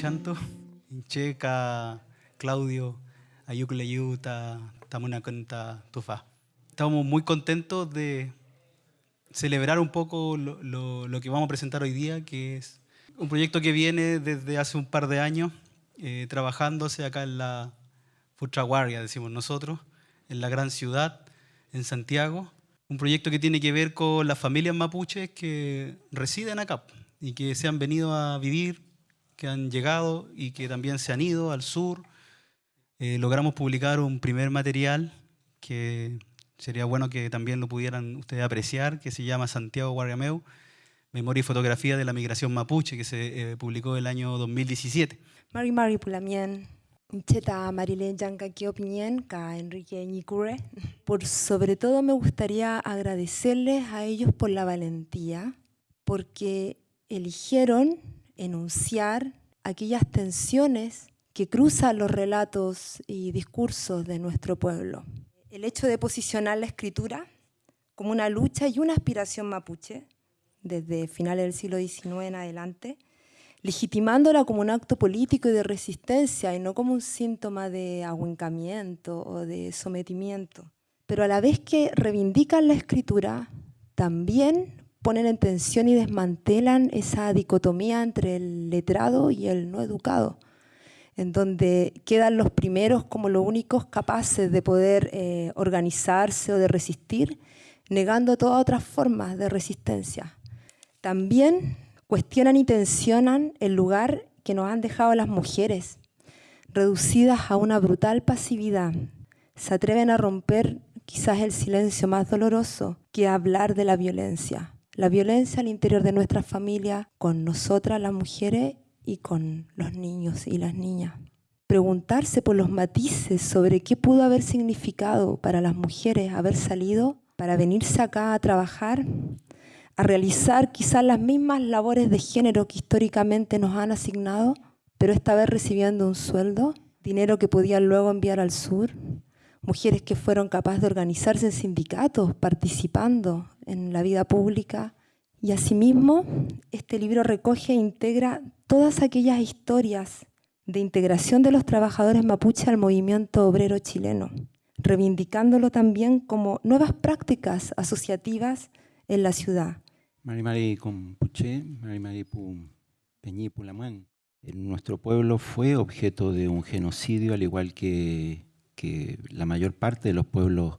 Fachanto, Checa, Claudio, Ayukle Yuta, Tamuna Canta Tufa. Estamos muy contentos de celebrar un poco lo, lo, lo, que vamos a presentar hoy día, que es un proyecto que viene desde hace un par de años, eh, trabajándose acá en la Futraguardia, decimos nosotros, en la gran ciudad, en Santiago. Un proyecto que tiene que ver con las familias mapuches que residen acá y que se han venido a vivir, que han llegado y que también se han ido al sur. Eh, logramos publicar un primer material que sería bueno que también lo pudieran ustedes apreciar, que se llama Santiago Guarriameu, Memoria y Fotografía de la Migración Mapuche, que se eh, publicó el año 2017. Mari Mari Pulamien, Cheta Marilén Yanka Opinien, Ka Enrique Ñicure. Por sobre todo me gustaría agradecerles a ellos por la valentía, porque eligieron enunciar aquellas tensiones que cruzan los relatos y discursos de nuestro pueblo. El hecho de posicionar la escritura como una lucha y una aspiración mapuche, desde finales del siglo XIX en adelante, legitimándola como un acto político y de resistencia y no como un síntoma de ahuencamiento o de sometimiento. Pero a la vez que reivindican la escritura, también ponen en tensión y desmantelan esa dicotomía entre el letrado y el no educado, en donde quedan los primeros como los únicos capaces de poder eh, organizarse o de resistir, negando todas otras formas de resistencia. También cuestionan y tensionan el lugar que nos han dejado las mujeres, reducidas a una brutal pasividad. Se atreven a romper quizás el silencio más doloroso que hablar de la violencia la violencia al interior de nuestra familia con nosotras las mujeres y con los niños y las niñas. Preguntarse por los matices sobre qué pudo haber significado para las mujeres haber salido para venirse acá a trabajar, a realizar quizás las mismas labores de género que históricamente nos han asignado, pero esta vez recibiendo un sueldo, dinero que podían luego enviar al sur, mujeres que fueron capaces de organizarse en sindicatos, participando en la vida pública. Y asimismo, este libro recoge e integra todas aquellas historias de integración de los trabajadores mapuche al movimiento obrero chileno, reivindicándolo también como nuevas prácticas asociativas en la ciudad. Mari Mari Compuche, Mari Mari Peñi Pulamán. Nuestro pueblo fue objeto de un genocidio, al igual que, que la mayor parte de los pueblos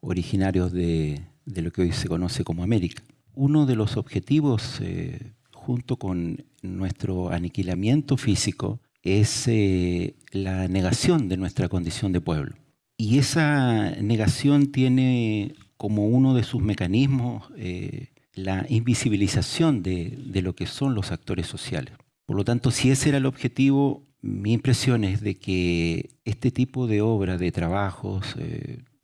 originarios de, de lo que hoy se conoce como América. Uno de los objetivos, eh, junto con nuestro aniquilamiento físico, es eh, la negación de nuestra condición de pueblo. Y esa negación tiene como uno de sus mecanismos eh, la invisibilización de, lo que son los actores sociales. Por lo tanto, si ese era el objetivo, mi impresión es de que este tipo de obra, de trabajos,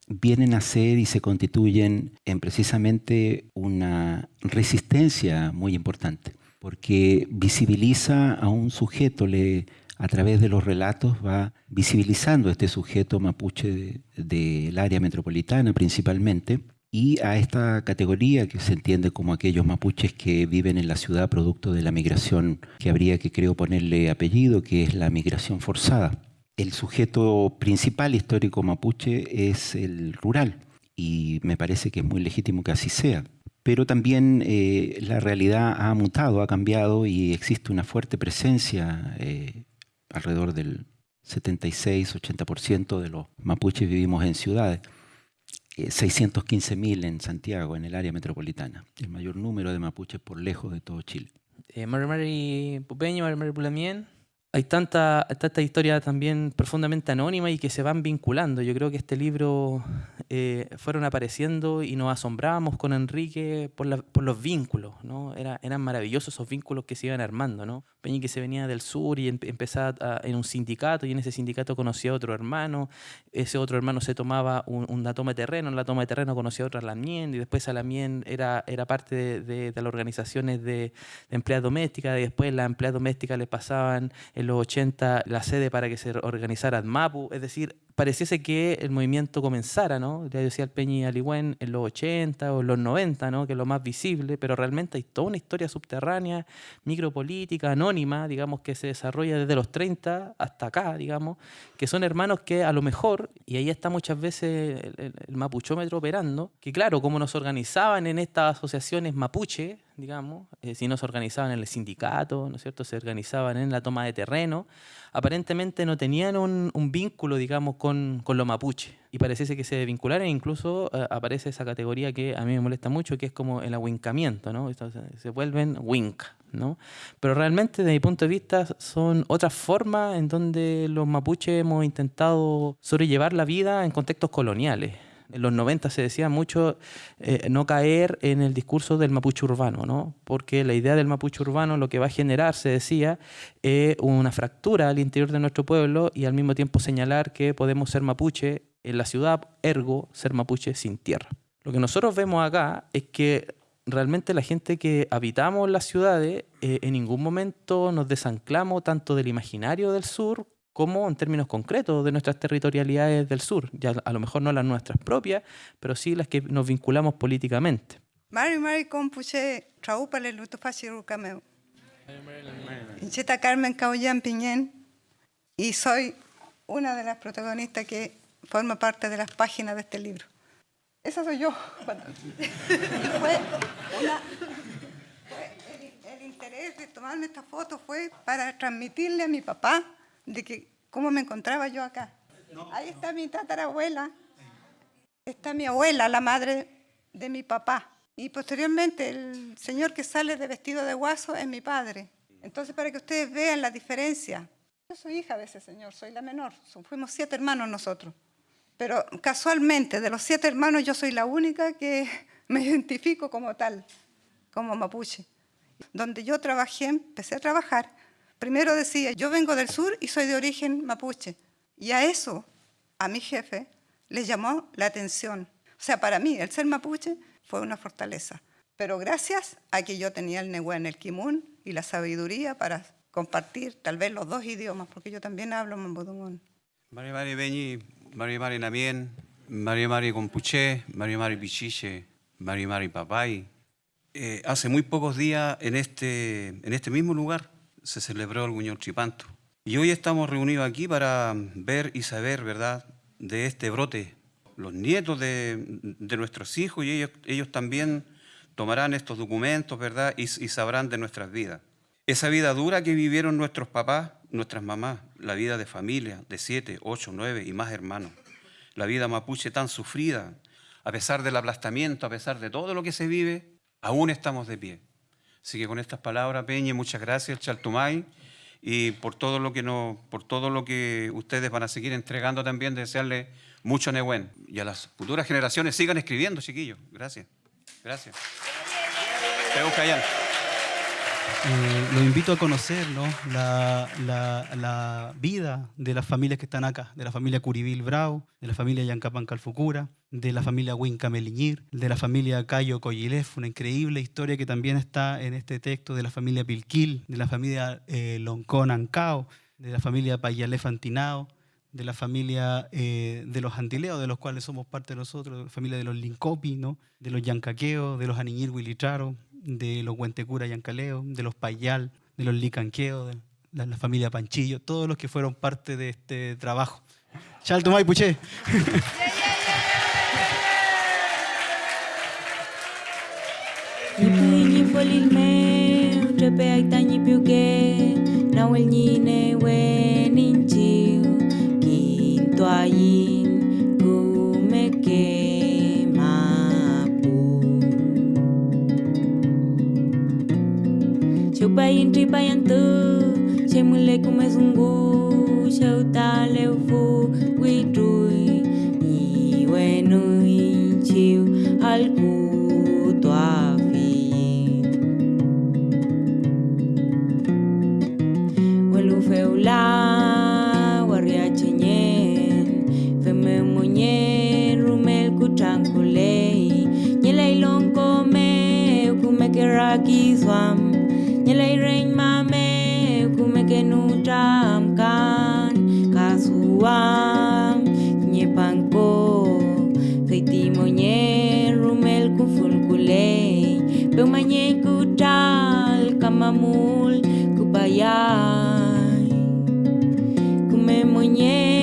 vienen a ser y se constituyen en precisamente una resistencia muy importante, porque visibiliza a un sujeto, le, a través de los relatos va visibilizando a este sujeto mapuche del área metropolitana principalmente, y a esta categoría que se entiende como aquellos mapuches que viven en la ciudad producto de la migración que habría que creo ponerle apellido, que es la migración forzada el sujeto principal histórico mapuche es el rural y me parece que es muy legítimo que así sea. Pero también eh, la realidad ha mutado, ha cambiado y existe una fuerte presencia, eh, alrededor del 76-80% de los mapuches vivimos en ciudades. 615.000 eh, en Santiago, en el área metropolitana, el mayor número de mapuches por lejos de todo Chile. Mari Mari Pupeño, Mari Mari Pulamien, hay tanta, tanta historia también profundamente anónima y que se van vinculando. Yo creo que este libro eh, fueron apareciendo y nos asombrábamos con Enrique por, los vínculos, ¿no? Era, eran maravillosos esos vínculos que se iban armando, ¿no? Peñi que se venía del sur y empezaba en un sindicato y en ese sindicato conocía a otro hermano, ese otro hermano se tomaba una toma de terreno, en la toma de terreno conocía a otra Lamien y después a Lamien era, era parte de, las organizaciones de, de empleadas domésticas y después las empleadas domésticas le pasaban en los 80 la sede para que se organizara MAPU, es decir, pareciese que el movimiento comenzara, ¿no? Ya decía el Peñi Aligüen en los 80 o en los 90, ¿no? Que es lo más visible, pero realmente hay toda una historia subterránea, micropolítica, anónima, digamos, que se desarrolla desde los 30 hasta acá, digamos, que son hermanos que a lo mejor, y ahí está muchas veces el, el mapuchómetro operando, que claro, como nos organizaban en estas asociaciones mapuche, digamos, eh, si no se organizaban en el sindicato, ¿no es cierto?, se organizaban en la toma de terreno, aparentemente no tenían un, vínculo, digamos, con, con, lo mapuche. Y pareciese que se vincularan, e incluso eh, aparece esa categoría que a mí me molesta mucho, que es como el ahuincamiento, ¿no? se vuelven wink, ¿no? Pero realmente, desde mi punto de vista, son otras formas en donde los mapuches hemos intentado sobrellevar la vida en contextos coloniales en los 90 se decía mucho eh, no caer en el discurso del mapuche urbano, ¿no? porque la idea del mapuche urbano lo que va a generar, se decía, es una fractura al interior de nuestro pueblo y al mismo tiempo señalar que podemos ser mapuche en la ciudad, ergo ser mapuche sin tierra. Lo que nosotros vemos acá es que realmente la gente que habitamos las ciudades eh, en ningún momento nos desanclamos tanto del imaginario del sur como en términos concretos de nuestras territorialidades del sur, ya a lo mejor no las nuestras propias, pero sí las que nos vinculamos políticamente. Mari Mari luto fasiru cameo. Incheta Carmen Caollán Piñén y soy una de las protagonistas que forma parte de las páginas de este libro. Esa soy yo. fue el, el interés de tomarme esta foto fue para transmitirle a mi papá de que cómo me encontraba yo acá. Ahí está mi tatarabuela, está mi abuela, la madre de mi papá. Y posteriormente el señor que sale de vestido de guaso es mi padre. Entonces, para que ustedes vean la diferencia, yo soy hija de ese señor, soy la menor, fuimos siete hermanos nosotros. Pero casualmente, de los siete hermanos, yo soy la única que me identifico como tal, como mapuche. Donde yo trabajé, empecé a trabajar, Primero decía, yo vengo del sur y soy de origen mapuche. Y a eso, a mi jefe, le llamó la atención. O sea, para mí, el ser mapuche fue una fortaleza. Pero gracias a que yo tenía el en el kimun y la sabiduría para compartir tal vez los dos idiomas, porque yo también hablo mambudungún. Mari Mari Beñi, Mari Mari Namien, Mari Mari Compuche, Mari Mari Pichiche, Mari Mari Papay. Eh, hace muy pocos días en este, en este mismo lugar se celebró el Guñón Chipanto. Y hoy estamos reunidos aquí para ver y saber, ¿verdad?, de este brote. Los nietos de, nuestros hijos y ellos, también tomarán estos documentos, ¿verdad?, y sabrán de nuestras vidas. Esa vida dura que vivieron nuestros papás, nuestras mamás, la vida de familia, de siete, ocho, nueve y más hermanos. La vida mapuche tan sufrida, a pesar del aplastamiento, a pesar de todo lo que se vive, aún estamos de pie. Así que con estas palabras, Peña, muchas gracias, Chaltumay, y por todo lo que no, por todo lo que ustedes van a seguir entregando también, desearle mucho Nehuen. Y a las futuras generaciones sigan escribiendo, chiquillos. Gracias. Gracias. Te eh, lo invito a conocer la, la, vida de las familias que están acá, de la familia Curibil Bravo, de la familia Yancapan Calfucura, de la familia Winca Meliñir, de la familia Cayo Coyilef, una increíble historia que también está en este texto, de la familia Pilquil, de la familia eh, Loncón Ancao, de la familia Payalé Fantinao, de la familia eh, de los Antileos, de los cuales somos parte nosotros, de la familia de los Lincopi, ¿no? de los Yancaqueos, de los Aniñir Huilicharo, de los Huentecura Yancaleo, de los Payal, de los Licanqueo, de la, familia Panchillo, todos los que fueron parte de este trabajo. Chaltumay Puché. bayin Chay muleku mesungu, shautaleufu, witrui, y bueno, y chiu, alcu. kenutamkan kasuam mo kaitimonye rumel kufunkulei pemanye kutal kamamul kupayai kumemonye